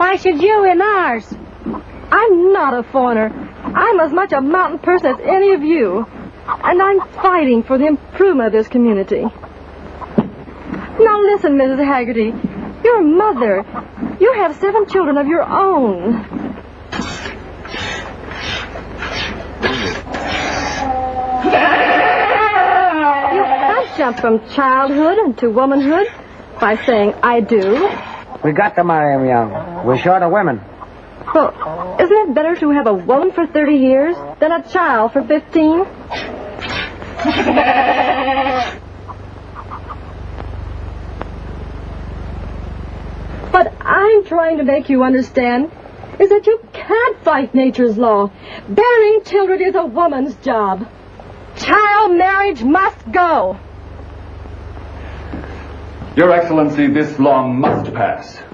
Why should you in ours? I'm not a foreigner. I'm as much a mountain person as any of you. And I'm fighting for the improvement of this community. Now listen, Mrs. Haggerty. You're a mother. You have seven children of your own. You can't jump from childhood to womanhood by saying, I do. We got to marry 'em young. We're short of women. Well, isn't it better to have a woman for 30 years than a child for 15? what I'm trying to make you understand is that you can't fight nature's law. Bearing children is a woman's job. Child marriage must go. Your Excellency, this law must pass.